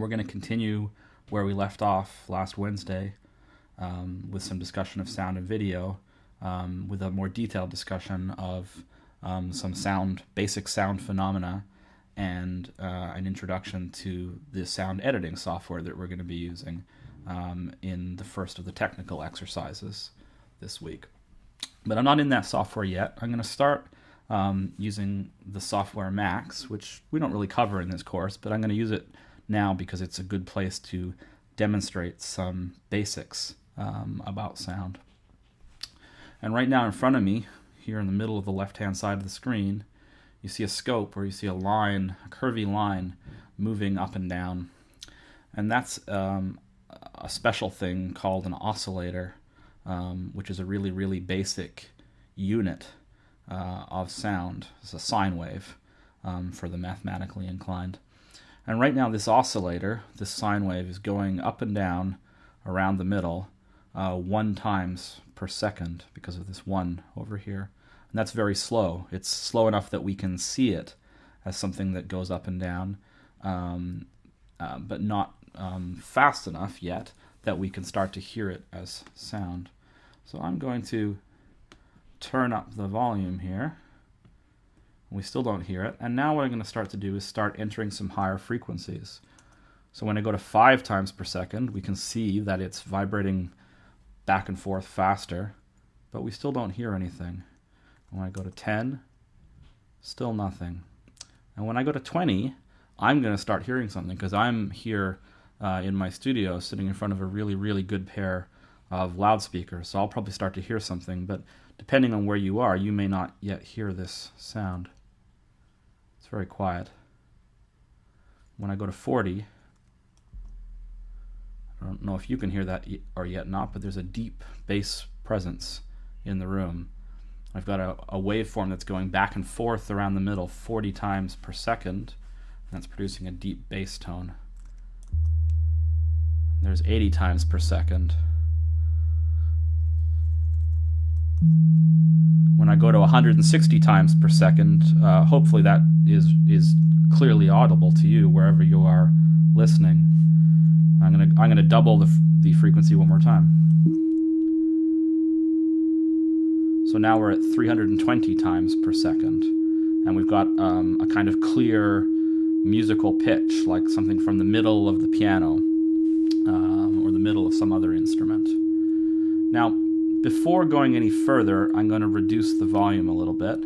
We're going to continue where we left off last Wednesday um, with some discussion of sound and video, um, with a more detailed discussion of um, some sound, basic sound phenomena, and uh, an introduction to the sound editing software that we're going to be using um, in the first of the technical exercises this week. But I'm not in that software yet. I'm going to start um, using the software Max, which we don't really cover in this course, but I'm going to use it now because it's a good place to demonstrate some basics um, about sound. And right now in front of me, here in the middle of the left-hand side of the screen, you see a scope where you see a line, a curvy line, moving up and down. And that's um, a special thing called an oscillator, um, which is a really, really basic unit uh, of sound. It's a sine wave um, for the mathematically inclined. And right now, this oscillator, this sine wave, is going up and down around the middle uh, one times per second because of this one over here. And that's very slow. It's slow enough that we can see it as something that goes up and down, um, uh, but not um, fast enough yet that we can start to hear it as sound. So I'm going to turn up the volume here. We still don't hear it. And now what I'm going to start to do is start entering some higher frequencies. So when I go to 5 times per second, we can see that it's vibrating back and forth faster, but we still don't hear anything. When I go to 10, still nothing. And when I go to 20, I'm going to start hearing something because I'm here uh, in my studio sitting in front of a really, really good pair of loudspeakers. So I'll probably start to hear something, but depending on where you are, you may not yet hear this sound very quiet. When I go to 40, I don't know if you can hear that or yet not, but there's a deep bass presence in the room. I've got a, a waveform that's going back and forth around the middle 40 times per second, and that's producing a deep bass tone. There's 80 times per second. When I go to 160 times per second, uh, hopefully that is is clearly audible to you wherever you are listening. I'm gonna I'm gonna double the the frequency one more time. So now we're at 320 times per second, and we've got um, a kind of clear musical pitch, like something from the middle of the piano um, or the middle of some other instrument. Now, before going any further, I'm going to reduce the volume a little bit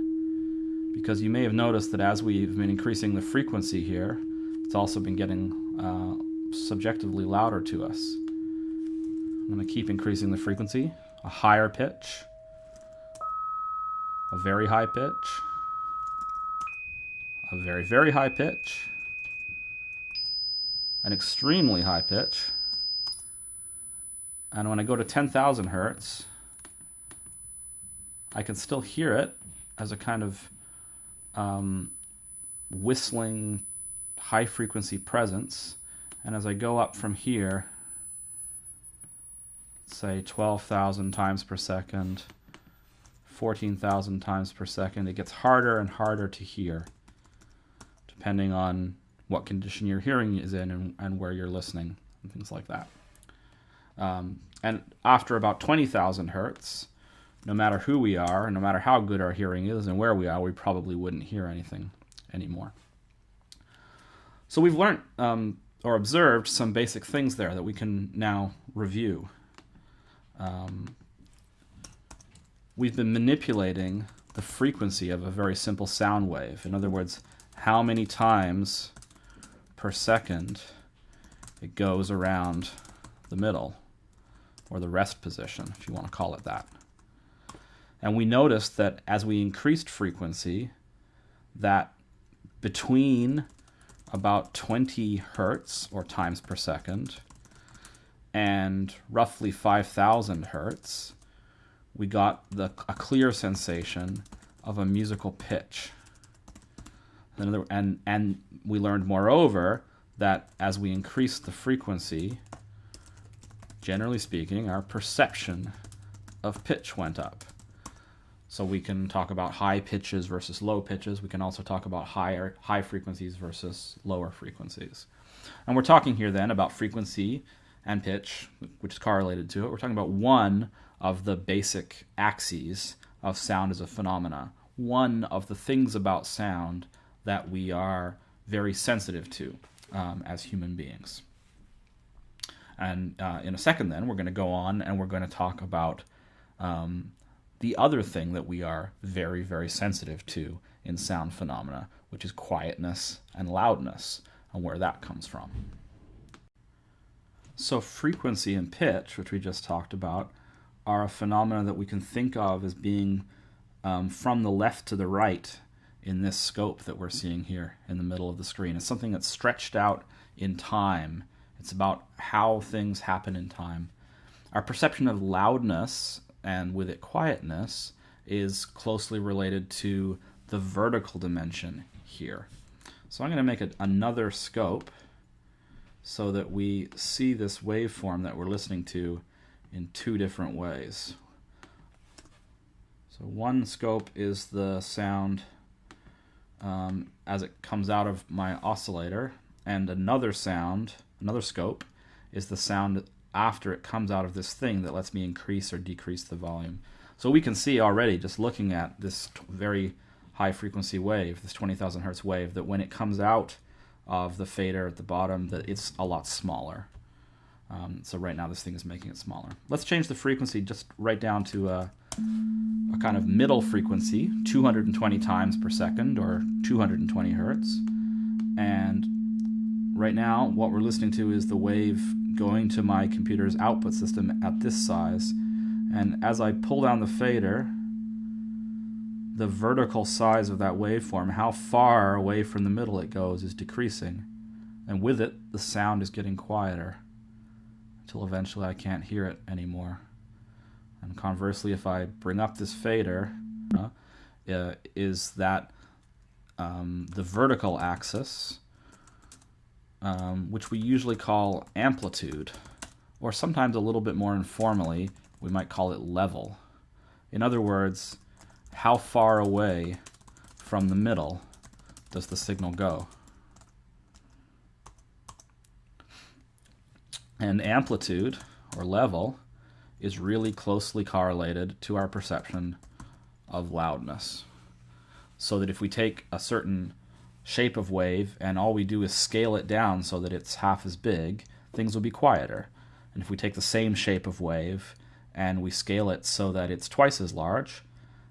because you may have noticed that as we've been increasing the frequency here, it's also been getting uh, subjectively louder to us. I'm going to keep increasing the frequency, a higher pitch, a very high pitch, a very, very high pitch, an extremely high pitch, and when I go to 10,000 hertz, I can still hear it as a kind of um, whistling high frequency presence. And as I go up from here, say 12,000 times per second, 14,000 times per second, it gets harder and harder to hear, depending on what condition your hearing is in and, and where you're listening, and things like that. Um, and after about 20,000 hertz, no matter who we are, no matter how good our hearing is and where we are, we probably wouldn't hear anything anymore. So we've learned um, or observed some basic things there that we can now review. Um, we've been manipulating the frequency of a very simple sound wave. In other words, how many times per second it goes around the middle, or the rest position, if you want to call it that. And we noticed that as we increased frequency, that between about 20 hertz or times per second and roughly 5,000 hertz, we got the, a clear sensation of a musical pitch. And, and, and we learned, moreover, that as we increased the frequency, generally speaking, our perception of pitch went up. So we can talk about high pitches versus low pitches. We can also talk about higher high frequencies versus lower frequencies. And we're talking here then about frequency and pitch, which is correlated to it. We're talking about one of the basic axes of sound as a phenomena, one of the things about sound that we are very sensitive to um, as human beings. And uh, in a second, then, we're going to go on and we're going to talk about um, the other thing that we are very, very sensitive to in sound phenomena, which is quietness and loudness, and where that comes from. So, frequency and pitch, which we just talked about, are a phenomena that we can think of as being um, from the left to the right in this scope that we're seeing here in the middle of the screen. It's something that's stretched out in time. It's about how things happen in time. Our perception of loudness and with it quietness is closely related to the vertical dimension here. So I'm going to make it another scope so that we see this waveform that we're listening to in two different ways. So one scope is the sound um, as it comes out of my oscillator, and another sound, another scope, is the sound after it comes out of this thing that lets me increase or decrease the volume. So we can see already, just looking at this very high frequency wave, this 20,000 hertz wave, that when it comes out of the fader at the bottom that it's a lot smaller. Um, so right now this thing is making it smaller. Let's change the frequency just right down to a, a kind of middle frequency, 220 times per second or 220 hertz. And right now what we're listening to is the wave going to my computer's output system at this size. And as I pull down the fader, the vertical size of that waveform, how far away from the middle it goes, is decreasing. And with it, the sound is getting quieter until eventually I can't hear it anymore. And conversely, if I bring up this fader, uh, is that um, the vertical axis, um, which we usually call amplitude, or sometimes a little bit more informally, we might call it level. In other words, how far away from the middle does the signal go? And amplitude, or level, is really closely correlated to our perception of loudness. So that if we take a certain shape of wave and all we do is scale it down so that it's half as big, things will be quieter. And if we take the same shape of wave and we scale it so that it's twice as large,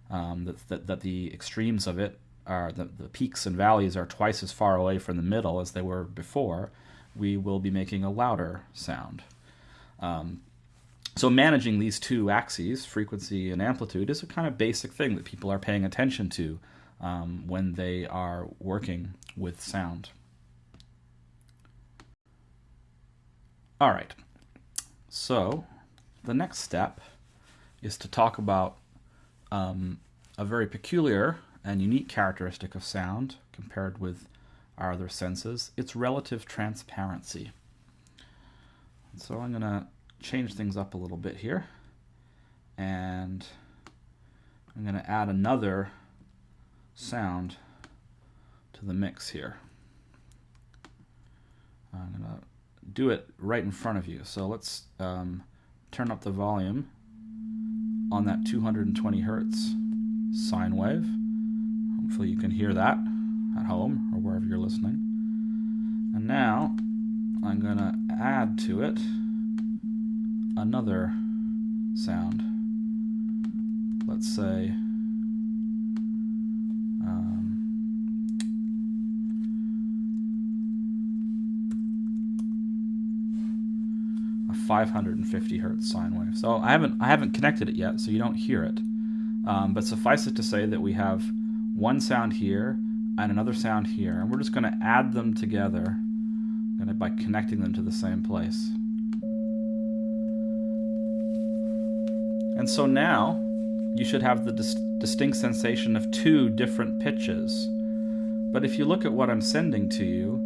um, that, that, that, the extremes of it are the, the peaks and valleys are twice as far away from the middle as they were before, we will be making a louder sound. Um, so managing these two axes, frequency and amplitude, is a kind of basic thing that people are paying attention to um, when they are working with sound. All right, so the next step is to talk about um, a very peculiar and unique characteristic of sound compared with our other senses, its relative transparency. So I'm going to change things up a little bit here. And I'm going to add another sound to the mix here. I'm going to do it right in front of you. So let's um, turn up the volume on that 220 hertz sine wave. Hopefully you can hear that at home or wherever you're listening. And now I'm going to add to it another sound. Let's say 550 hertz sine wave. So I haven't I haven't connected it yet, so you don't hear it. Um, but suffice it to say that we have one sound here and another sound here, and we're just going to add them together by connecting them to the same place. And so now you should have the dis distinct sensation of two different pitches. But if you look at what I'm sending to you,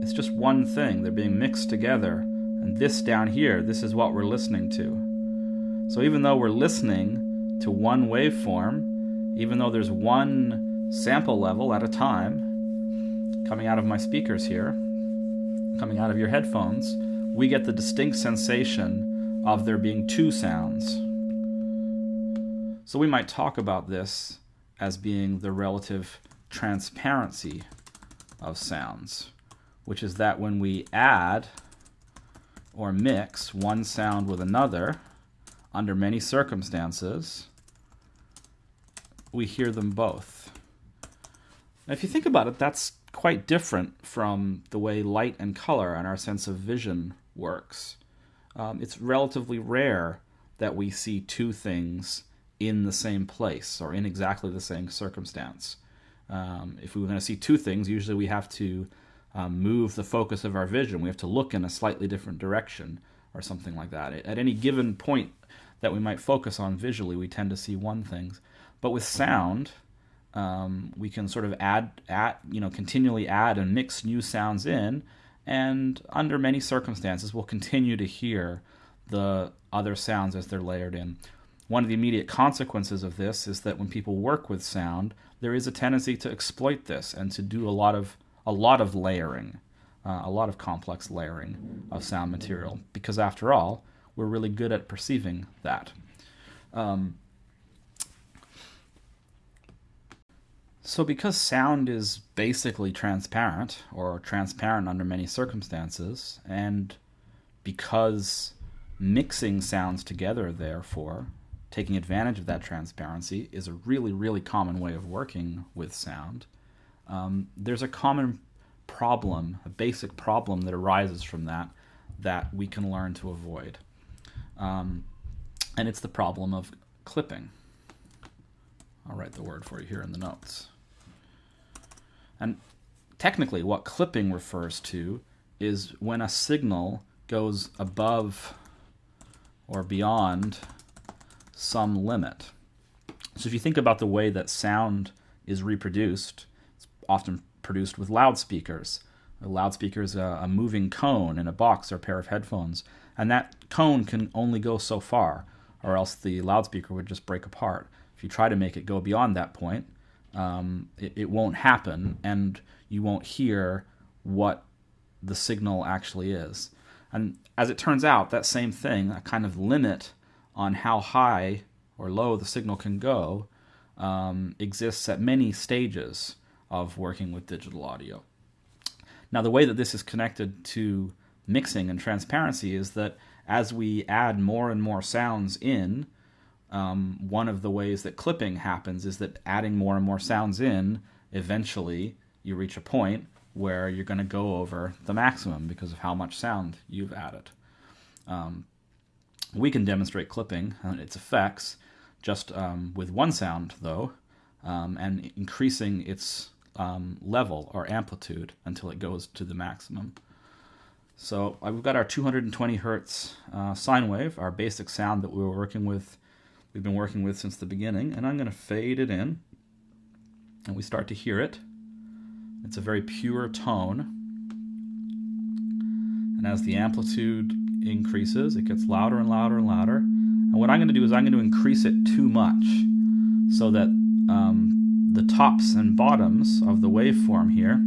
it's just one thing. They're being mixed together. And this down here, this is what we're listening to. So even though we're listening to one waveform, even though there's one sample level at a time coming out of my speakers here, coming out of your headphones, we get the distinct sensation of there being two sounds. So we might talk about this as being the relative transparency of sounds, which is that when we add or mix one sound with another, under many circumstances, we hear them both. Now, if you think about it, that's quite different from the way light and color and our sense of vision works. Um, it's relatively rare that we see two things in the same place or in exactly the same circumstance. Um, if we were going to see two things, usually we have to um, move the focus of our vision. We have to look in a slightly different direction or something like that. At any given point that we might focus on visually, we tend to see one thing. But with sound, um, we can sort of add, add, you know, continually add and mix new sounds in, and under many circumstances, we'll continue to hear the other sounds as they're layered in. One of the immediate consequences of this is that when people work with sound, there is a tendency to exploit this and to do a lot of a lot of layering, uh, a lot of complex layering of sound material. Because after all, we're really good at perceiving that. Um, so, because sound is basically transparent, or transparent under many circumstances, and because mixing sounds together, therefore, taking advantage of that transparency, is a really, really common way of working with sound, um, there's a common problem, a basic problem that arises from that that we can learn to avoid. Um, and it's the problem of clipping. I'll write the word for you here in the notes. And technically, what clipping refers to is when a signal goes above or beyond some limit. So if you think about the way that sound is reproduced, often produced with loudspeakers. A loudspeaker is a, a moving cone in a box or a pair of headphones, and that cone can only go so far, or else the loudspeaker would just break apart. If you try to make it go beyond that point, um, it, it won't happen, and you won't hear what the signal actually is. And as it turns out, that same thing, a kind of limit on how high or low the signal can go, um, exists at many stages of working with digital audio. Now, the way that this is connected to mixing and transparency is that as we add more and more sounds in, um, one of the ways that clipping happens is that adding more and more sounds in, eventually you reach a point where you're going to go over the maximum because of how much sound you've added. Um, we can demonstrate clipping and its effects just um, with one sound, though, um, and increasing its um, level or amplitude until it goes to the maximum. So uh, we've got our 220 hertz uh, sine wave, our basic sound that we were working with, we've been working with since the beginning, and I'm going to fade it in, and we start to hear it. It's a very pure tone, and as the amplitude increases, it gets louder and louder and louder. And what I'm going to do is I'm going to increase it too much so that um, the tops and bottoms of the waveform here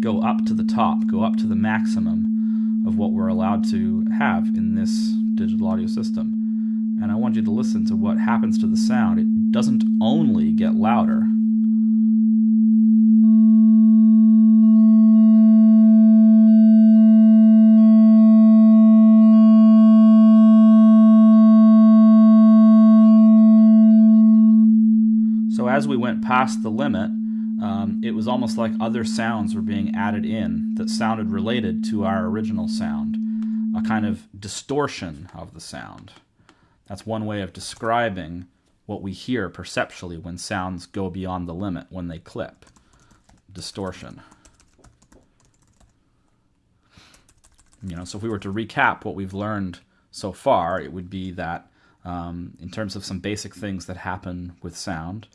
go up to the top, go up to the maximum of what we're allowed to have in this digital audio system. And I want you to listen to what happens to the sound. It doesn't only get louder, as we went past the limit, um, it was almost like other sounds were being added in that sounded related to our original sound, a kind of distortion of the sound. That's one way of describing what we hear perceptually when sounds go beyond the limit, when they clip. Distortion. You know, so if we were to recap what we've learned so far, it would be that um, in terms of some basic things that happen with sound,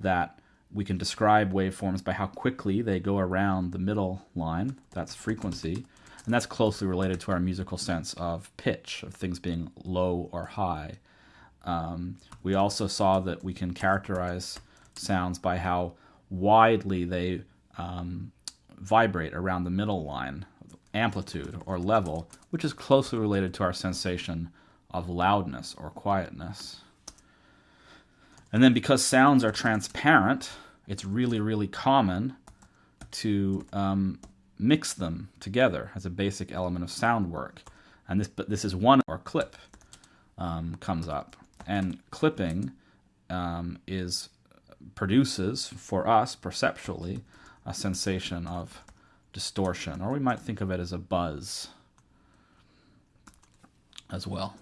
that we can describe waveforms by how quickly they go around the middle line, that's frequency, and that's closely related to our musical sense of pitch, of things being low or high. Um, we also saw that we can characterize sounds by how widely they um, vibrate around the middle line, amplitude or level, which is closely related to our sensation of loudness or quietness. And then because sounds are transparent, it's really, really common to um, mix them together as a basic element of sound work. And this, but this is one or clip um, comes up. And clipping um, is produces for us perceptually a sensation of distortion, or we might think of it as a buzz as well.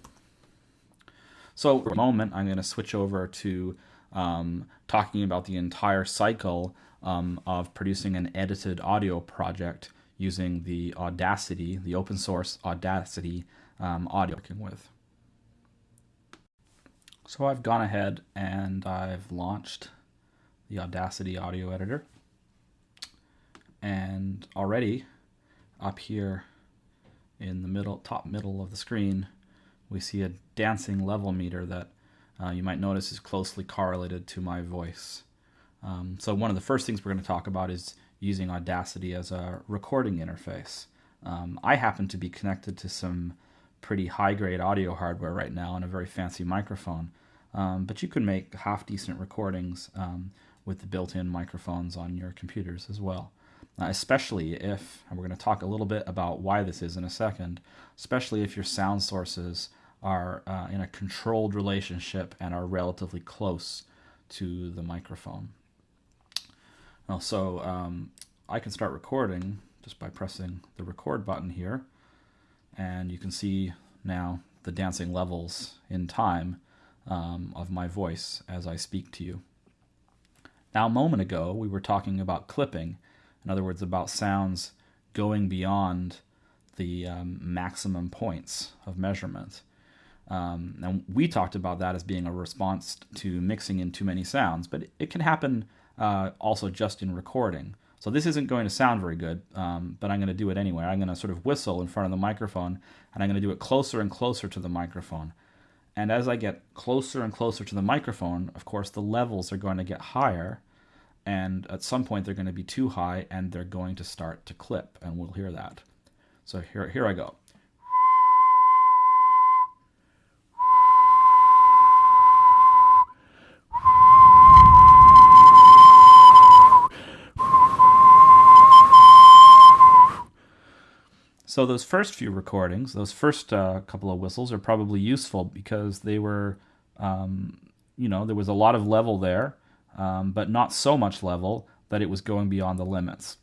So for a moment, I'm going to switch over to um, talking about the entire cycle um, of producing an edited audio project using the Audacity, the open source Audacity um, audio working with. So I've gone ahead and I've launched the Audacity audio editor. And already up here in the middle, top middle of the screen, we see a dancing level meter that uh, you might notice is closely correlated to my voice. Um, so one of the first things we're going to talk about is using Audacity as a recording interface. Um, I happen to be connected to some pretty high-grade audio hardware right now and a very fancy microphone, um, but you can make half-decent recordings um, with the built-in microphones on your computers as well. Uh, especially if, and we're going to talk a little bit about why this is in a second, especially if your sound sources are uh, in a controlled relationship and are relatively close to the microphone. Well, so um, I can start recording just by pressing the record button here and you can see now the dancing levels in time um, of my voice as I speak to you. Now, a moment ago, we were talking about clipping, in other words, about sounds going beyond the um, maximum points of measurement. Um, and we talked about that as being a response to mixing in too many sounds, but it can happen uh, also just in recording. So this isn't going to sound very good, um, but I'm going to do it anyway. I'm going to sort of whistle in front of the microphone, and I'm going to do it closer and closer to the microphone. And as I get closer and closer to the microphone, of course, the levels are going to get higher, and at some point they're going to be too high, and they're going to start to clip, and we'll hear that. So here, here I go. So those first few recordings, those first uh, couple of whistles, are probably useful because they were, um, you know, there was a lot of level there, um, but not so much level that it was going beyond the limits.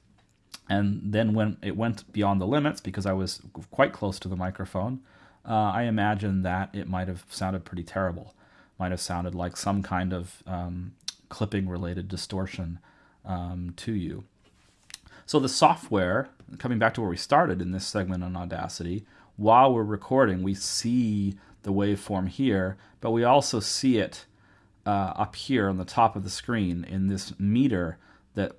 And then when it went beyond the limits, because I was quite close to the microphone, uh, I imagine that it might have sounded pretty terrible. Might have sounded like some kind of um, clipping-related distortion um, to you. So the software, coming back to where we started in this segment on Audacity, while we're recording, we see the waveform here, but we also see it uh, up here on the top of the screen in this meter that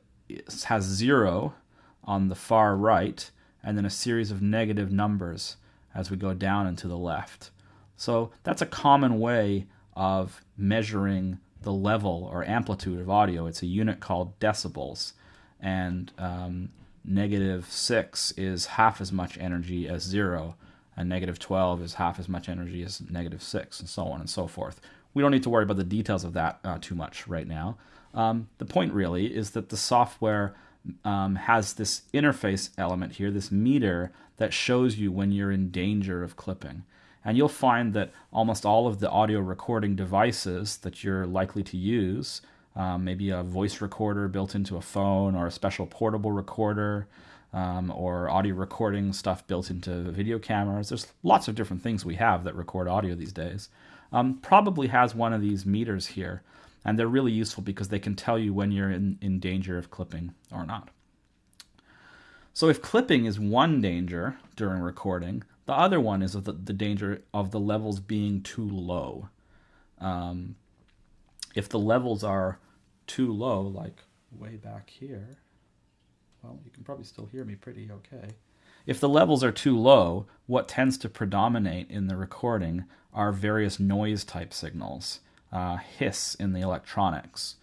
has zero on the far right and then a series of negative numbers as we go down and to the left. So that's a common way of measuring the level or amplitude of audio. It's a unit called decibels and um, negative 6 is half as much energy as 0, and negative 12 is half as much energy as negative 6, and so on and so forth. We don't need to worry about the details of that uh, too much right now. Um, the point really is that the software um, has this interface element here, this meter, that shows you when you're in danger of clipping. And you'll find that almost all of the audio recording devices that you're likely to use um, maybe a voice recorder built into a phone or a special portable recorder um, or audio recording stuff built into video cameras. There's lots of different things we have that record audio these days. Um, probably has one of these meters here, and they're really useful because they can tell you when you're in, in danger of clipping or not. So if clipping is one danger during recording, the other one is the, the danger of the levels being too low. Um, if the levels are too low, like way back here, well, you can probably still hear me pretty okay. If the levels are too low, what tends to predominate in the recording are various noise type signals, uh, hiss in the electronics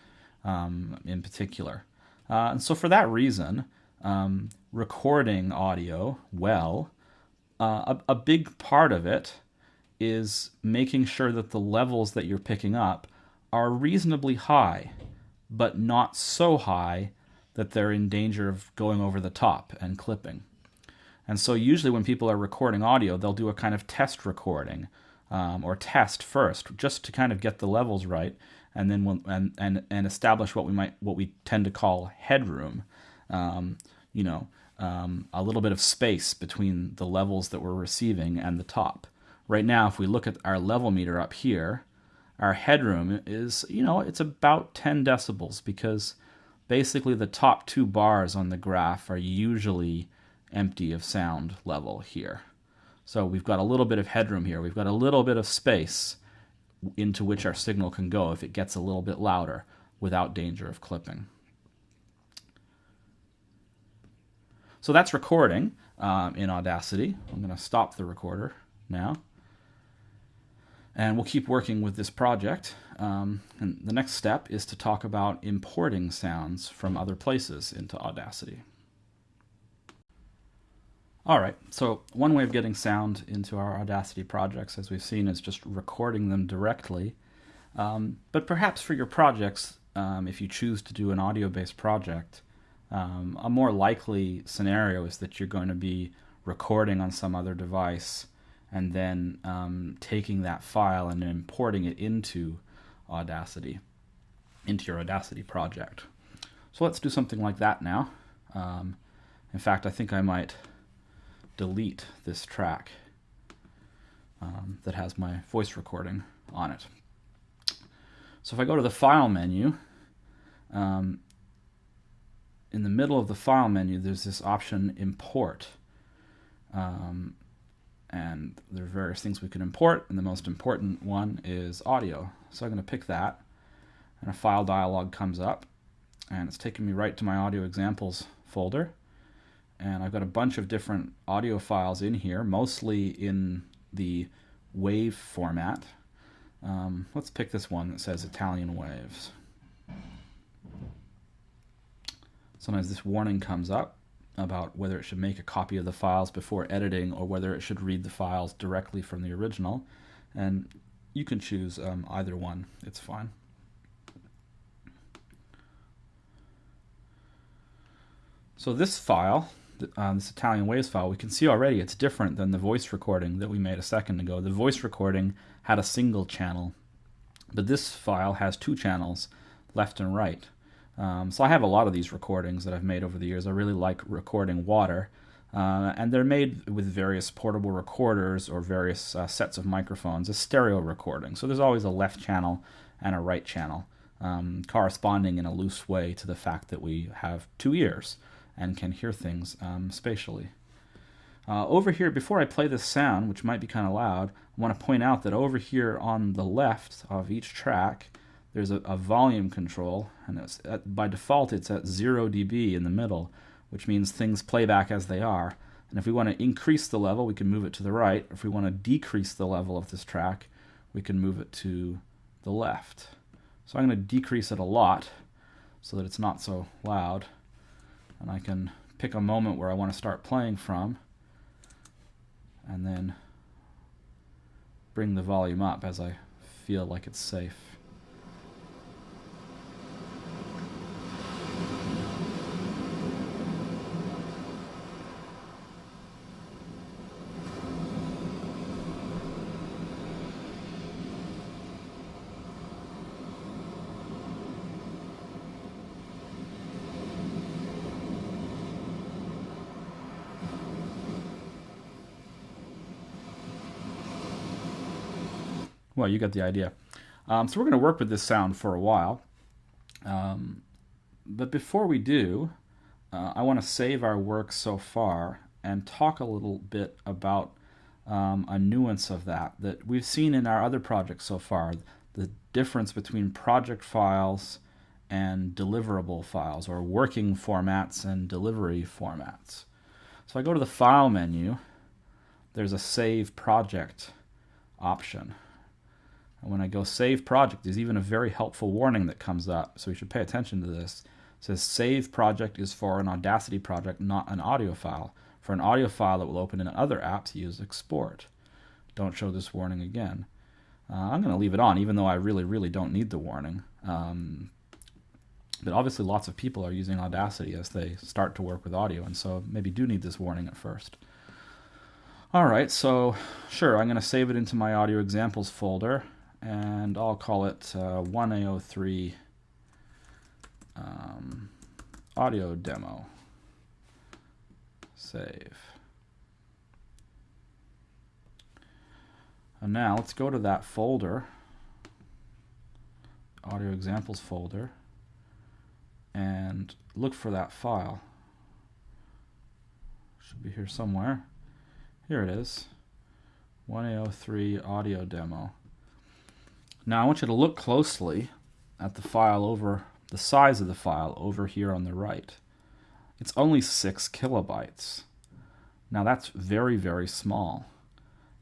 um, in particular. Uh, and so for that reason, um, recording audio well, uh, a, a big part of it is making sure that the levels that you're picking up are reasonably high, but not so high that they're in danger of going over the top and clipping. And so, usually, when people are recording audio, they'll do a kind of test recording um, or test first, just to kind of get the levels right, and then we'll, and, and and establish what we might what we tend to call headroom. Um, you know, um, a little bit of space between the levels that we're receiving and the top. Right now, if we look at our level meter up here, our headroom is you know it's about 10 decibels because basically the top two bars on the graph are usually empty of sound level here. So we've got a little bit of headroom here. We've got a little bit of space into which our signal can go if it gets a little bit louder without danger of clipping. So that's recording um, in Audacity. I'm going to stop the recorder now. And we'll keep working with this project. Um, and the next step is to talk about importing sounds from other places into Audacity. All right, so one way of getting sound into our Audacity projects, as we've seen, is just recording them directly. Um, but perhaps for your projects, um, if you choose to do an audio-based project, um, a more likely scenario is that you're going to be recording on some other device and then um, taking that file and importing it into Audacity, into your Audacity project. So let's do something like that now. Um, in fact, I think I might delete this track um, that has my voice recording on it. So if I go to the File menu, um, in the middle of the File menu, there's this option Import. Um, and there are various things we can import, and the most important one is audio. So I'm going to pick that, and a file dialog comes up, and it's taking me right to my audio examples folder and I've got a bunch of different audio files in here, mostly in the wave format. Um, let's pick this one that says Italian waves. Sometimes this warning comes up about whether it should make a copy of the files before editing or whether it should read the files directly from the original. And you can choose um, either one, it's fine. So this file uh, this Italian Waves file, we can see already it's different than the voice recording that we made a second ago. The voice recording had a single channel, but this file has two channels, left and right. Um, so I have a lot of these recordings that I've made over the years. I really like recording water, uh, and they're made with various portable recorders or various uh, sets of microphones, a stereo recording. So there's always a left channel and a right channel, um, corresponding in a loose way to the fact that we have two ears and can hear things um, spatially. Uh, over here, before I play this sound, which might be kind of loud, I want to point out that over here on the left of each track, there's a, a volume control, and at, by default it's at 0 dB in the middle, which means things play back as they are. And if we want to increase the level, we can move it to the right. If we want to decrease the level of this track, we can move it to the left. So I'm going to decrease it a lot so that it's not so loud and I can pick a moment where I want to start playing from and then bring the volume up as I feel like it's safe. Well, you got the idea. Um, so we're going to work with this sound for a while. Um, but before we do, uh, I want to save our work so far and talk a little bit about um, a nuance of that that we've seen in our other projects so far, the difference between project files and deliverable files, or working formats and delivery formats. So I go to the File menu, there's a Save Project option. And when I go save project, there's even a very helpful warning that comes up. So we should pay attention to this. It says save project is for an Audacity project, not an audio file. For an audio file that will open in other apps, use export. Don't show this warning again. Uh, I'm going to leave it on, even though I really, really don't need the warning. Um, but obviously, lots of people are using Audacity as they start to work with audio, and so maybe do need this warning at first. All right, so sure, I'm going to save it into my audio examples folder, and I'll call it uh, 1A03 um, audio demo. Save. And now let's go to that folder, audio examples folder, and look for that file. Should be here somewhere. Here it is. 1A03 audio demo. Now I want you to look closely at the file over the size of the file over here on the right. It's only 6 kilobytes. Now that's very, very small.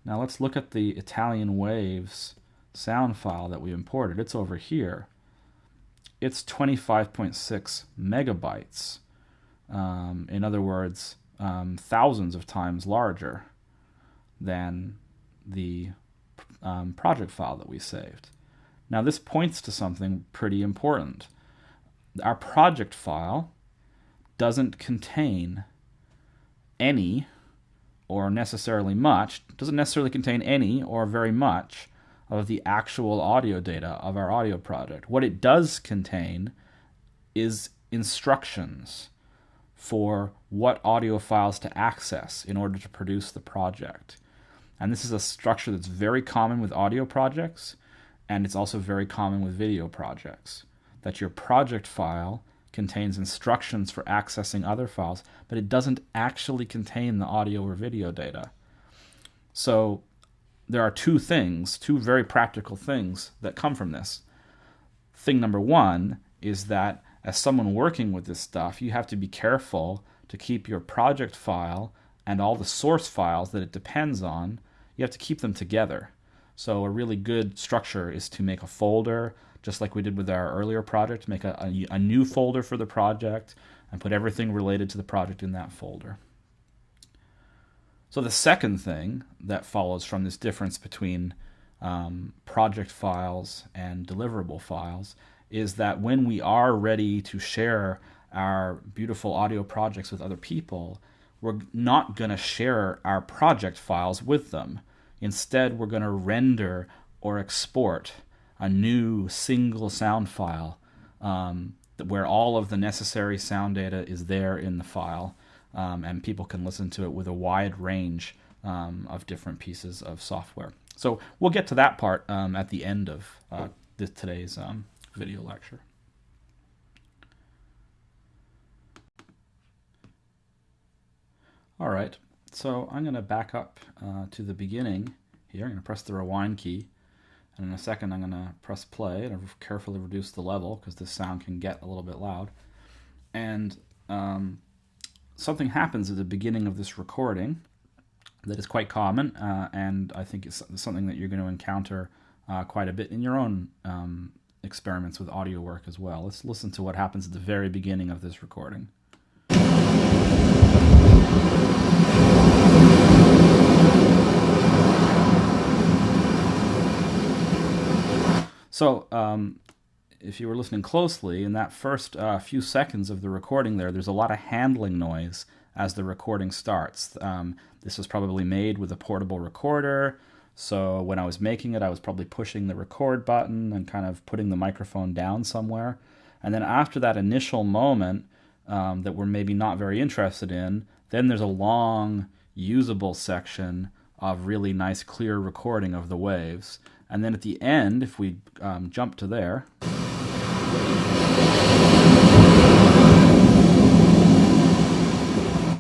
Now let's look at the Italian Waves sound file that we imported. It's over here. It's 25.6 megabytes. Um, in other words, um, thousands of times larger than the um, project file that we saved. Now this points to something pretty important. Our project file doesn't contain any or necessarily much, doesn't necessarily contain any or very much of the actual audio data of our audio project. What it does contain is instructions for what audio files to access in order to produce the project. And this is a structure that's very common with audio projects, and it's also very common with video projects. That your project file contains instructions for accessing other files, but it doesn't actually contain the audio or video data. So there are two things, two very practical things that come from this. Thing number one is that as someone working with this stuff, you have to be careful to keep your project file and all the source files that it depends on, you have to keep them together. So a really good structure is to make a folder just like we did with our earlier project, make a, a, a new folder for the project and put everything related to the project in that folder. So the second thing that follows from this difference between um, project files and deliverable files is that when we are ready to share our beautiful audio projects with other people, we're not going to share our project files with them. Instead, we're going to render or export a new single sound file um, where all of the necessary sound data is there in the file, um, and people can listen to it with a wide range um, of different pieces of software. So we'll get to that part um, at the end of uh, this, today's um, video lecture. All right, so I'm going to back up uh, to the beginning here. I'm going to press the rewind key. And in a second, I'm going to press play and carefully reduce the level because this sound can get a little bit loud. And um, something happens at the beginning of this recording that is quite common, uh, and I think it's something that you're going to encounter uh, quite a bit in your own um, experiments with audio work as well. Let's listen to what happens at the very beginning of this recording. So, um, if you were listening closely, in that first uh, few seconds of the recording there, there's a lot of handling noise as the recording starts. Um, this was probably made with a portable recorder, so when I was making it, I was probably pushing the record button and kind of putting the microphone down somewhere. And then after that initial moment um, that we're maybe not very interested in, then there's a long, usable section of really nice, clear recording of the waves. And then at the end, if we um, jump to there,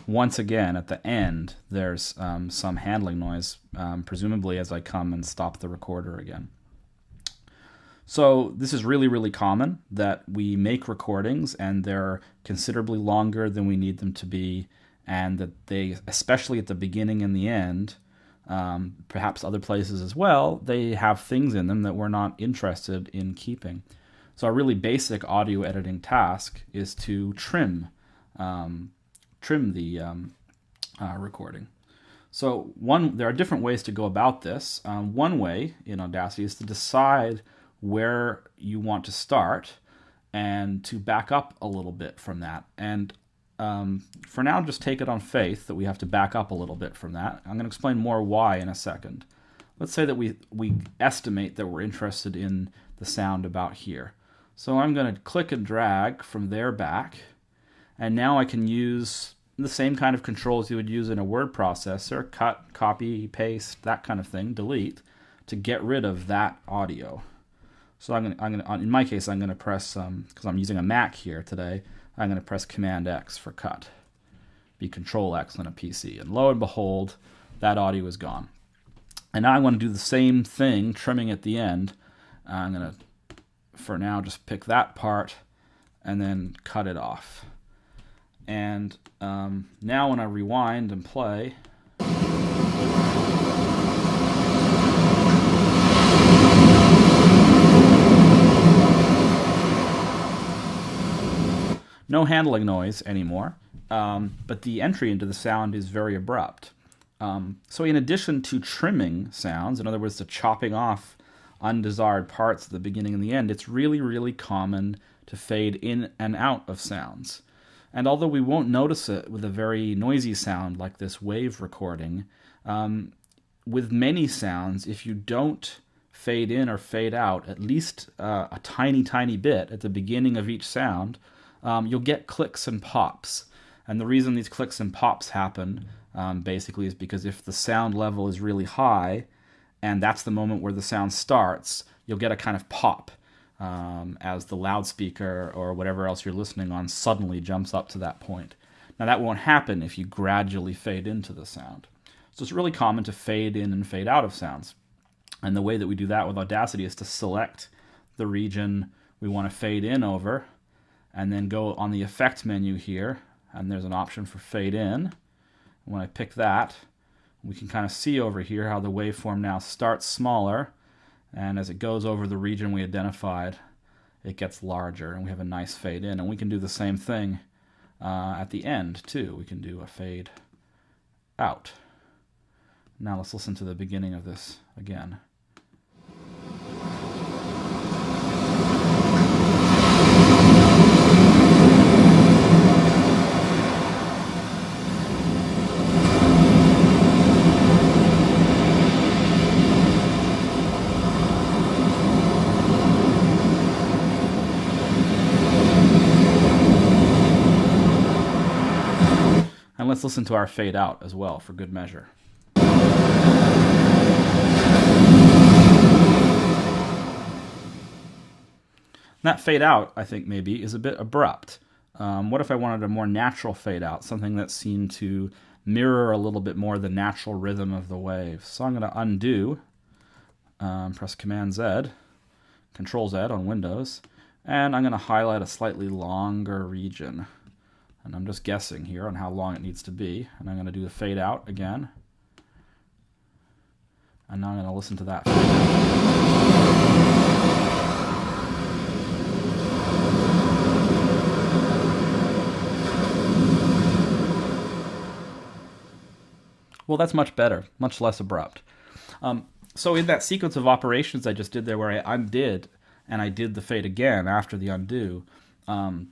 once again at the end, there's um, some handling noise, um, presumably as I come and stop the recorder again. So this is really, really common that we make recordings and they're considerably longer than we need them to be, and that they, especially at the beginning and the end, um, perhaps other places as well, they have things in them that we're not interested in keeping. So a really basic audio editing task is to trim, um, trim the um, uh, recording. So one, there are different ways to go about this. Um, one way in Audacity is to decide where you want to start and to back up a little bit from that. And um, for now, just take it on faith that we have to back up a little bit from that. I'm going to explain more why in a second. Let's say that we, we estimate that we're interested in the sound about here. So I'm going to click and drag from there back, and now I can use the same kind of controls you would use in a word processor, cut, copy, paste, that kind of thing, delete, to get rid of that audio. So I'm I'm gonna in my case, I'm gonna press, because um, I'm using a Mac here today, I'm gonna press Command X for cut. Be Control X on a PC, and lo and behold, that audio is gone. And now I want to do the same thing, trimming at the end. I'm gonna, for now, just pick that part and then cut it off. And um, now when I rewind and play, no handling noise anymore, um, but the entry into the sound is very abrupt. Um, so in addition to trimming sounds, in other words, the chopping off undesired parts at the beginning and the end, it's really, really common to fade in and out of sounds. And although we won't notice it with a very noisy sound like this wave recording, um, with many sounds, if you don't fade in or fade out at least uh, a tiny, tiny bit at the beginning of each sound, um, you'll get clicks and pops. And the reason these clicks and pops happen um, basically is because if the sound level is really high, and that's the moment where the sound starts, you'll get a kind of pop um, as the loudspeaker or whatever else you're listening on suddenly jumps up to that point. Now, that won't happen if you gradually fade into the sound. So it's really common to fade in and fade out of sounds. And the way that we do that with Audacity is to select the region we want to fade in over, and then go on the effect menu here, and there's an option for fade in. When I pick that, we can kind of see over here how the waveform now starts smaller and as it goes over the region we identified, it gets larger and we have a nice fade in. And we can do the same thing uh, at the end too. We can do a fade out. Now let's listen to the beginning of this again. Let's listen to our fade out as well for good measure. that fade out, I think, maybe, is a bit abrupt. Um, what if I wanted a more natural fade out, something that seemed to mirror a little bit more the natural rhythm of the wave? So I'm going to undo, um, press Command Z, Control Z on Windows, and I'm going to highlight a slightly longer region. And I'm just guessing here on how long it needs to be. And I'm going to do the fade out again. And now I'm going to listen to that. Well, that's much better, much less abrupt. Um, so in that sequence of operations I just did there, where I undid and I did the fade again after the undo, um,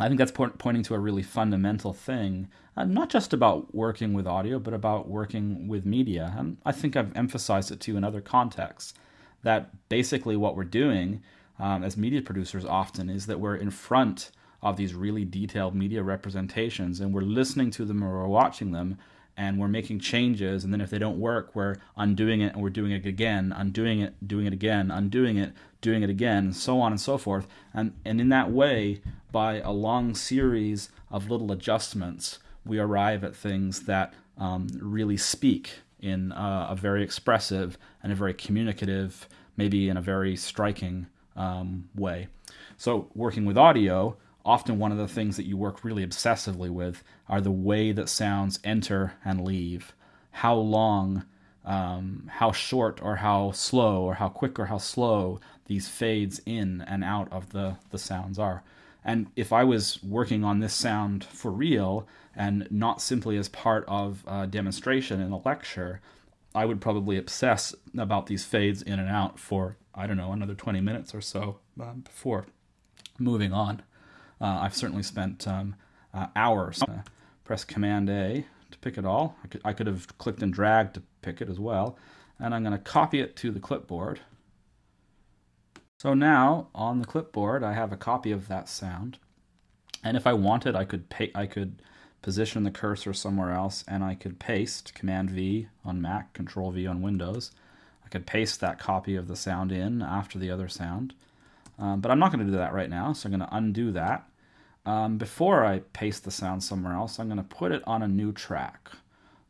I think that's point, pointing to a really fundamental thing, uh, not just about working with audio, but about working with media. And I think I've emphasized it too in other contexts that basically what we're doing um, as media producers often is that we're in front of these really detailed media representations and we're listening to them or we're watching them and we're making changes and then if they don't work we're undoing it and we're doing it again undoing it doing it again undoing it doing it again and so on and so forth. And and in that way by a long series of little adjustments we arrive at things that um, really speak in uh, a very expressive and a very communicative maybe in a very striking um, way. So working with audio often one of the things that you work really obsessively with are the way that sounds enter and leave, how long um, how short or how slow or how quick or how slow these fades in and out of the, the sounds are. And if I was working on this sound for real and not simply as part of a demonstration in a lecture, I would probably obsess about these fades in and out for, I don't know, another 20 minutes or so um, before moving on. Uh, I've certainly spent um, uh, hours. Uh, press Command A to pick it all. I could, I could have clicked and dragged to pick it as well. And I'm going to copy it to the clipboard. So now on the clipboard, I have a copy of that sound. And if I wanted, I could pay, I could position the cursor somewhere else and I could paste Command V on Mac, Control V on Windows. I could paste that copy of the sound in after the other sound. Um, but I'm not going to do that right now, so I'm going to undo that. Um, before I paste the sound somewhere else, I'm going to put it on a new track.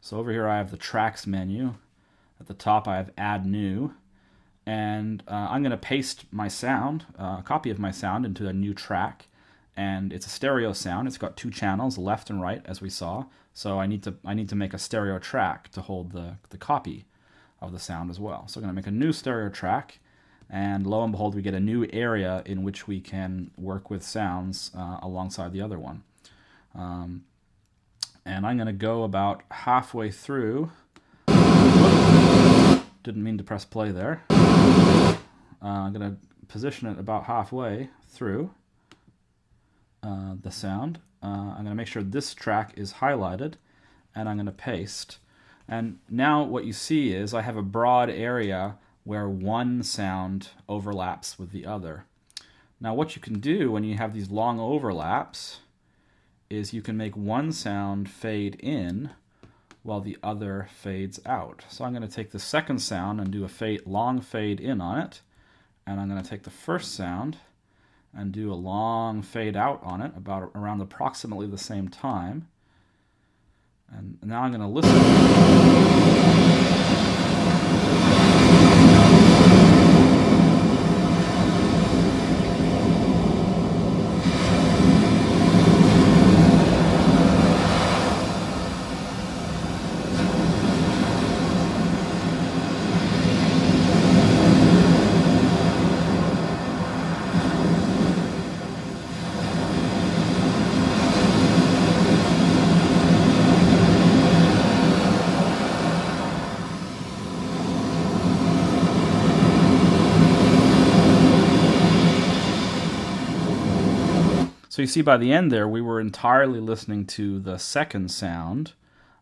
So over here I have the tracks menu. At the top I have add new. And uh, I'm going to paste my sound, uh, a copy of my sound into a new track. And it's a stereo sound. It's got two channels, left and right, as we saw. So I need to I need to make a stereo track to hold the, the copy of the sound as well. So I'm going to make a new stereo track and lo and behold, we get a new area in which we can work with sounds uh, alongside the other one. Um, and I'm going to go about halfway through. Didn't mean to press play there. Uh, I'm going to position it about halfway through uh, the sound. Uh, I'm going to make sure this track is highlighted and I'm going to paste. And now what you see is I have a broad area where one sound overlaps with the other. Now what you can do when you have these long overlaps is you can make one sound fade in while the other fades out. So I'm going to take the second sound and do a fade, long fade in on it. And I'm going to take the first sound and do a long fade out on it about around approximately the same time. And now I'm going to listen. So you see by the end there, we were entirely listening to the second sound,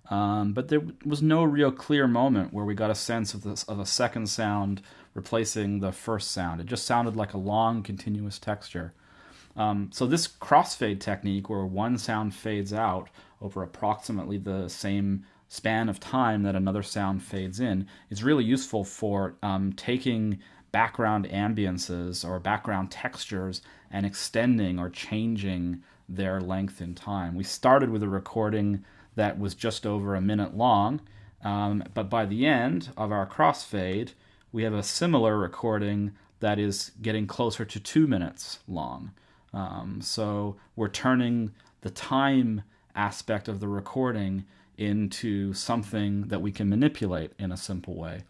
um, but there was no real clear moment where we got a sense of, this, of a second sound replacing the first sound. It just sounded like a long, continuous texture. Um, so this crossfade technique, where one sound fades out over approximately the same span of time that another sound fades in, is really useful for um, taking background ambiances or background textures and extending or changing their length in time. We started with a recording that was just over a minute long, um, but by the end of our crossfade, we have a similar recording that is getting closer to two minutes long. Um, so we're turning the time aspect of the recording into something that we can manipulate in a simple way.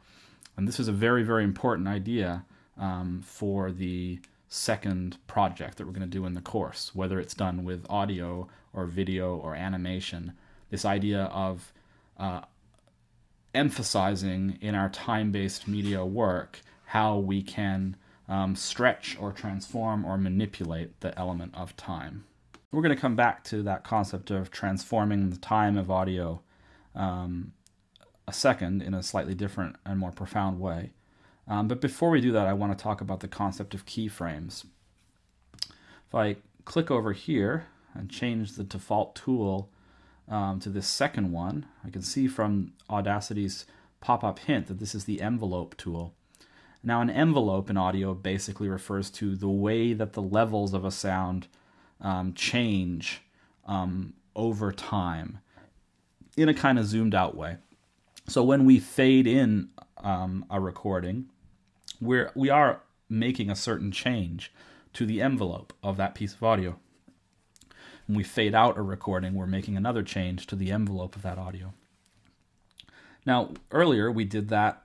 And this is a very, very important idea um, for the second project that we're going to do in the course, whether it's done with audio or video or animation. This idea of uh, emphasizing in our time based media work how we can um, stretch or transform or manipulate the element of time. We're going to come back to that concept of transforming the time of audio um, a second in a slightly different and more profound way. Um, but before we do that, I want to talk about the concept of keyframes. If I click over here and change the default tool um, to this second one, I can see from Audacity's pop-up hint that this is the envelope tool. Now an envelope in audio basically refers to the way that the levels of a sound um, change um, over time in a kind of zoomed out way. So when we fade in um, a recording, we're, we are making a certain change to the envelope of that piece of audio. When we fade out a recording, we're making another change to the envelope of that audio. Now, earlier we did that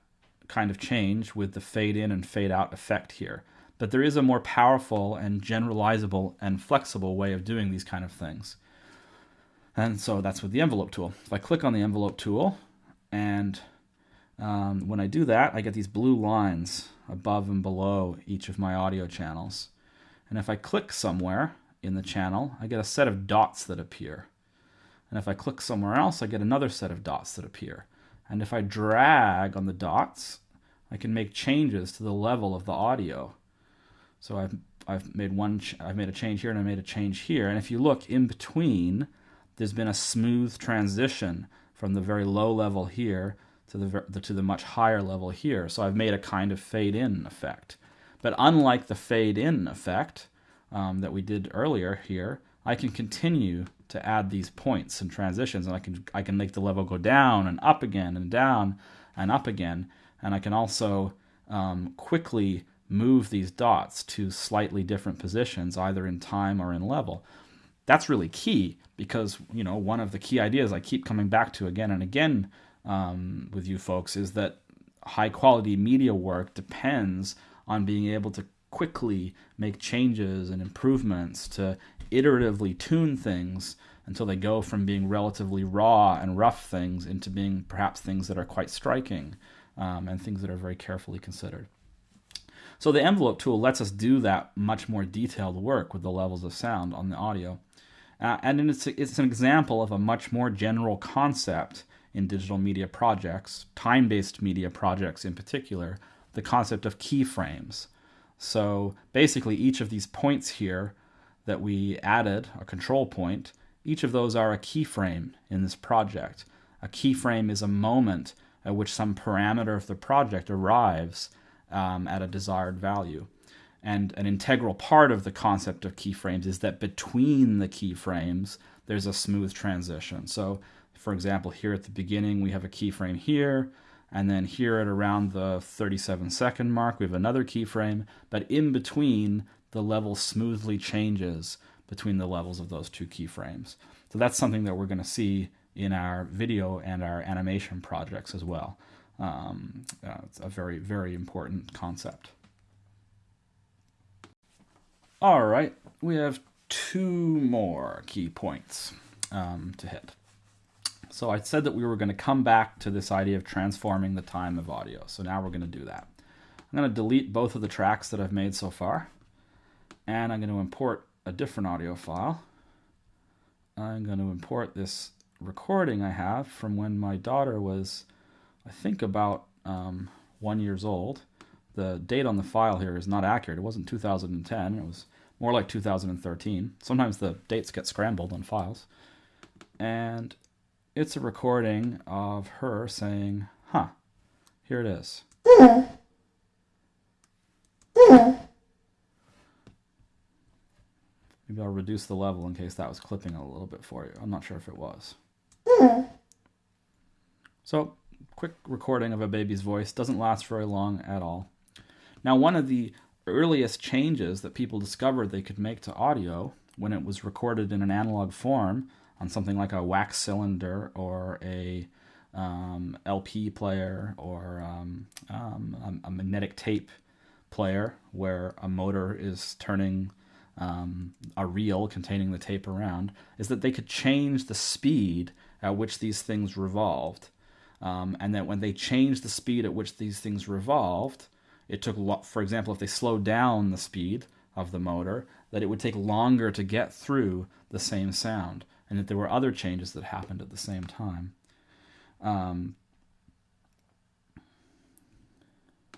kind of change with the fade in and fade out effect here. But there is a more powerful and generalizable and flexible way of doing these kind of things. And so that's with the envelope tool. If I click on the envelope tool, and um, when I do that, I get these blue lines above and below each of my audio channels. And if I click somewhere in the channel, I get a set of dots that appear. And if I click somewhere else, I get another set of dots that appear. And if I drag on the dots, I can make changes to the level of the audio. So I've I've made one I've made a change here and I made a change here. And if you look in between, there's been a smooth transition from the very low level here to the to the much higher level here. So I've made a kind of fade in effect. But unlike the fade in effect um, that we did earlier here, I can continue to add these points and transitions, and I can I can make the level go down and up again and down and up again, and I can also um, quickly move these dots to slightly different positions, either in time or in level. That's really key because you know one of the key ideas I keep coming back to again and again um, with you folks is that high quality media work depends on being able to quickly make changes and improvements to iteratively tune things until they go from being relatively raw and rough things into being perhaps things that are quite striking um, and things that are very carefully considered. So the envelope tool lets us do that much more detailed work with the levels of sound on the audio. Uh, and it's, it's an example of a much more general concept in digital media projects, time based media projects in particular, the concept of keyframes. So basically, each of these points here that we added, a control point, each of those are a keyframe in this project. A keyframe is a moment at which some parameter of the project arrives um, at a desired value. And an integral part of the concept of keyframes is that between the keyframes, there's a smooth transition. So, for example, here at the beginning, we have a keyframe here, and then here at around the 37 second mark, we have another keyframe, but in between, the level smoothly changes between the levels of those two keyframes. So that's something that we're going to see in our video and our animation projects as well. Um, uh, it's a very, very important concept. All right, we have two more key points um, to hit. So I said that we were going to come back to this idea of transforming the time of audio. So now we're going to do that. I'm going to delete both of the tracks that I've made so far. And I'm going to import a different audio file. I'm going to import this recording I have from when my daughter was, I think, about um, one years old. The date on the file here is not accurate. It wasn't 2010. It was more like 2013. Sometimes the dates get scrambled on files. And it's a recording of her saying, huh, here it is. Maybe I'll reduce the level in case that was clipping a little bit for you. I'm not sure if it was. So, quick recording of a baby's voice doesn't last very long at all. Now, one of the earliest changes that people discovered they could make to audio when it was recorded in an analog form on something like a wax cylinder or a um, LP player or um, um, a, magnetic tape player where a motor is turning um, a reel containing the tape around is that they could change the speed at which these things revolved. Um, and that when they changed the speed at which these things revolved, it took, for example, if they slowed down the speed of the motor, that it would take longer to get through the same sound, and that there were other changes that happened at the same time. Um,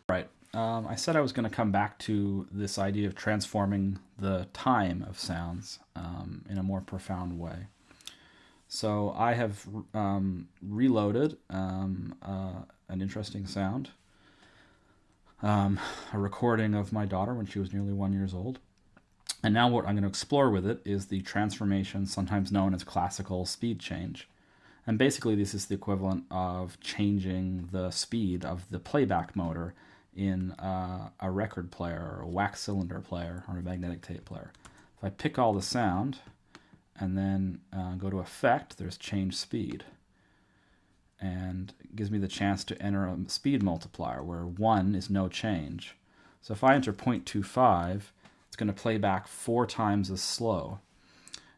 right. Um, I said I was going to come back to this idea of transforming the time of sounds um, in a more profound way. So I have um, reloaded um, uh, an interesting sound, um, a recording of my daughter when she was nearly one years old. And now what I'm going to explore with it is the transformation, sometimes known as classical speed change. And basically this is the equivalent of changing the speed of the playback motor in uh, a record player or a wax cylinder player or a magnetic tape player. If I pick all the sound and then uh, go to effect, there's change speed. And gives me the chance to enter a speed multiplier where 1 is no change. So if I enter 0.25, it's going to play back four times as slow.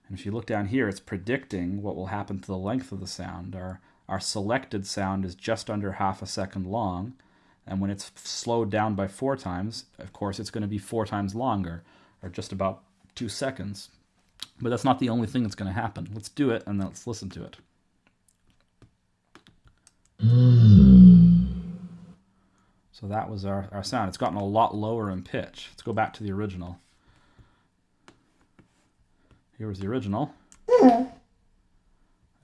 And if you look down here, it's predicting what will happen to the length of the sound. Our, our selected sound is just under half a second long, and when it's slowed down by four times, of course, it's going to be four times longer, or just about two seconds. But that's not the only thing that's going to happen. Let's do it, and let's listen to it. So that was our, our sound. It's gotten a lot lower in pitch. Let's go back to the original. Here was the original.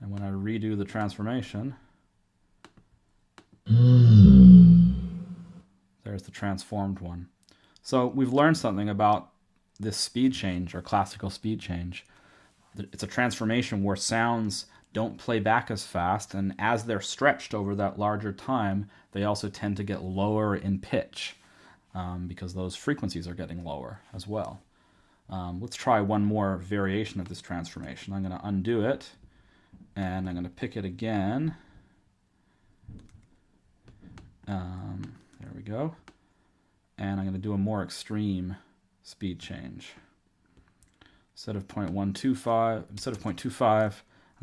And when I redo the transformation, there's the transformed one. So we've learned something about this speed change or classical speed change. It's a transformation where sounds don't play back as fast, and as they're stretched over that larger time, they also tend to get lower in pitch um, because those frequencies are getting lower as well. Um, let's try one more variation of this transformation. I'm going to undo it, and I'm going to pick it again. Um, there we go. And I'm going to do a more extreme speed change. Instead of 0.125, instead of 0.25,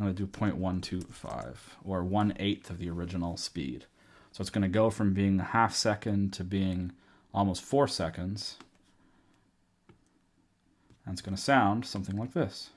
I'm going to do 0.125 or 1 eighth of the original speed. So it's going to go from being a half second to being almost four seconds. And it's going to sound something like this.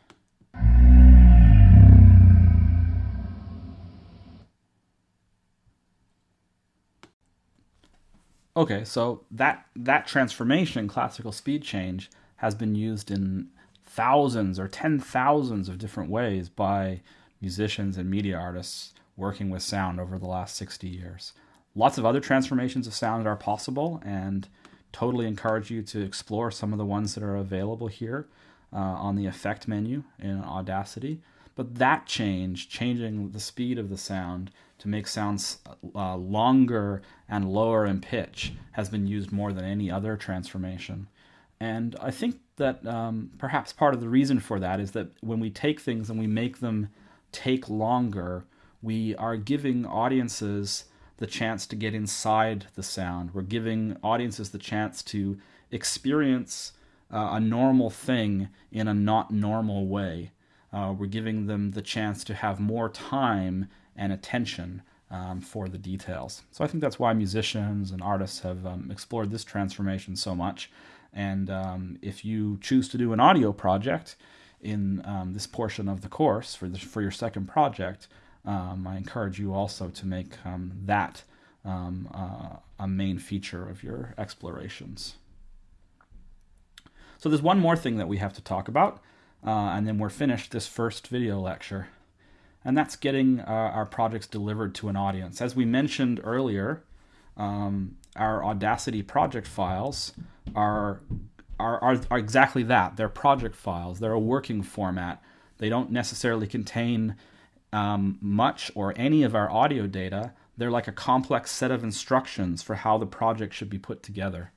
Okay, so that that transformation, classical speed change, has been used in thousands or ten thousands of different ways by musicians and media artists working with sound over the last 60 years. Lots of other transformations of sound are possible, and totally encourage you to explore some of the ones that are available here uh, on the effect menu in Audacity. But that change, changing the speed of the sound to make sounds uh, longer and lower in pitch, has been used more than any other transformation. And I think that um, perhaps part of the reason for that is that when we take things and we make them take longer, we are giving audiences the chance to get inside the sound. We're giving audiences the chance to experience uh, a normal thing in a not normal way. Uh, we're giving them the chance to have more time and attention um, for the details. So I think that's why musicians and artists have um, explored this transformation so much. And um, if you choose to do an audio project in um, this portion of the course for, the, for your second project, um, I encourage you also to make um, that um, uh, a main feature of your explorations. So there's one more thing that we have to talk about, uh, and then we're finished this first video lecture. And that's getting uh, our projects delivered to an audience. As we mentioned earlier, um, our Audacity project files are, are, are, are exactly that. They're project files. They're a working format. They don't necessarily contain um, much or any of our audio data. They're like a complex set of instructions for how the project should be put together.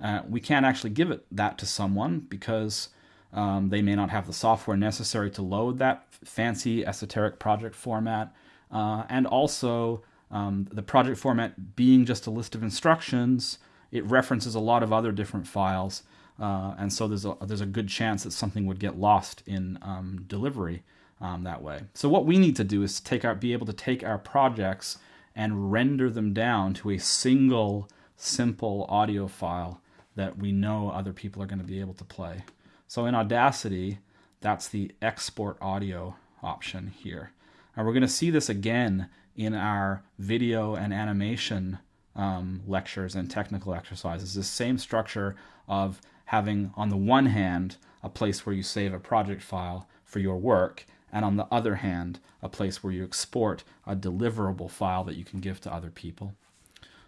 Uh, we can't actually give it that to someone because um, they may not have the software necessary to load that fancy esoteric project format. Uh, and also, um, the project format being just a list of instructions, it references a lot of other different files. Uh, and so there's a, there's a good chance that something would get lost in um, delivery um, that way. So what we need to do is take our, be able to take our projects and render them down to a single simple audio file that we know other people are going to be able to play. So in Audacity, that's the export audio option here. And we're going to see this again in our video and animation um, lectures and technical exercises. The same structure of having, on the one hand, a place where you save a project file for your work, and on the other hand, a place where you export a deliverable file that you can give to other people.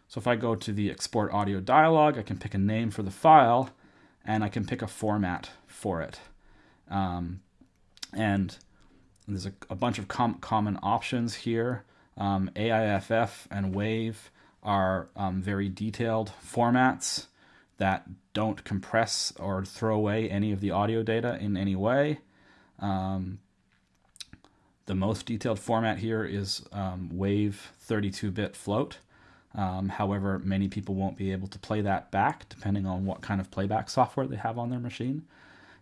So if I go to the export audio dialog, I can pick a name for the file, and I can pick a format for it. Um, and there's a, a bunch of com common options here. Um, AIFF and WAVE are um, very detailed formats that don't compress or throw away any of the audio data in any way. Um, the most detailed format here is um, WAV 32-bit float. Um, however, many people won't be able to play that back depending on what kind of playback software they have on their machine.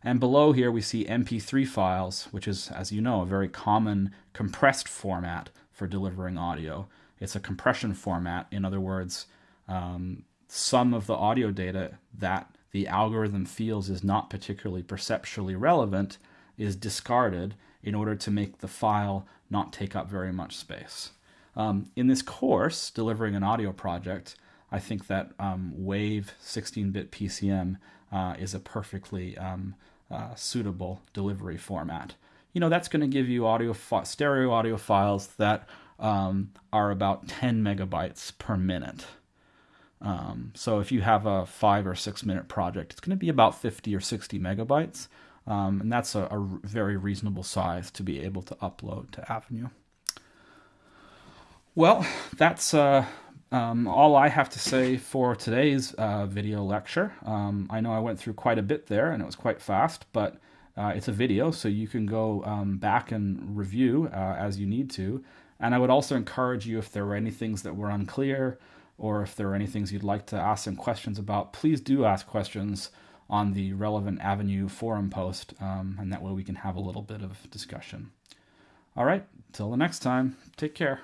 And below here we see MP3 files, which is, as you know, a very common compressed format for delivering audio. It's a compression format. In other words, um, some of the audio data that the algorithm feels is not particularly perceptually relevant is discarded in order to make the file not take up very much space. Um, in this course, delivering an audio project, I think that um, WAV 16-bit PCM uh, is a perfectly um, uh, suitable delivery format. You know, that's going to give you audio stereo audio files that um, are about 10 megabytes per minute. Um, so if you have a five or six minute project, it's going to be about 50 or 60 megabytes. Um, and that's a, a, very reasonable size to be able to upload to Avenue. Well, that's uh, um, all I have to say for today's uh, video lecture. Um, I know I went through quite a bit there and it was quite fast, but uh, it's a video, so you can go um, back and review uh, as you need to. And I would also encourage you if there were any things that were unclear or if there are any things you'd like to ask some questions about, please do ask questions on the relevant Avenue forum post, um, and that way we can have a little bit of discussion. All right, till the next time, take care.